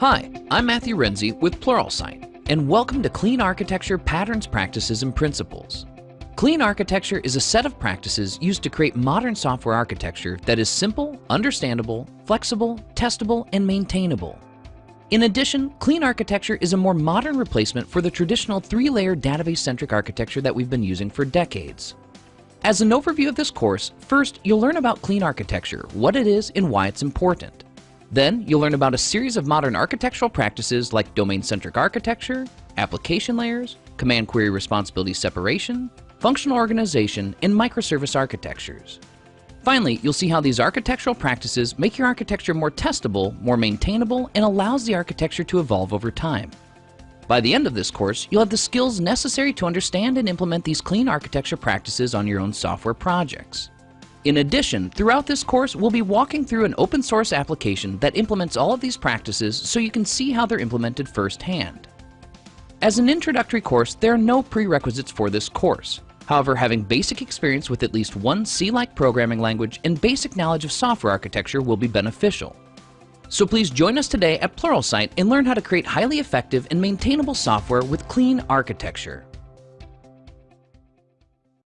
Hi, I'm Matthew Renze with Pluralsight, and welcome to Clean Architecture Patterns, Practices, and Principles. Clean architecture is a set of practices used to create modern software architecture that is simple, understandable, flexible, testable, and maintainable. In addition, clean architecture is a more modern replacement for the traditional three-layer database-centric architecture that we've been using for decades. As an overview of this course, first you'll learn about clean architecture, what it is and why it's important. Then you'll learn about a series of modern architectural practices like domain-centric architecture, application layers, command query responsibility separation, functional organization, and microservice architectures. Finally, you'll see how these architectural practices make your architecture more testable, more maintainable, and allows the architecture to evolve over time. By the end of this course, you'll have the skills necessary to understand and implement these clean architecture practices on your own software projects. In addition, throughout this course, we'll be walking through an open source application that implements all of these practices so you can see how they're implemented firsthand. As an introductory course, there are no prerequisites for this course. However, having basic experience with at least one C-like programming language and basic knowledge of software architecture will be beneficial. So please join us today at Pluralsight and learn how to create highly effective and maintainable software with clean architecture.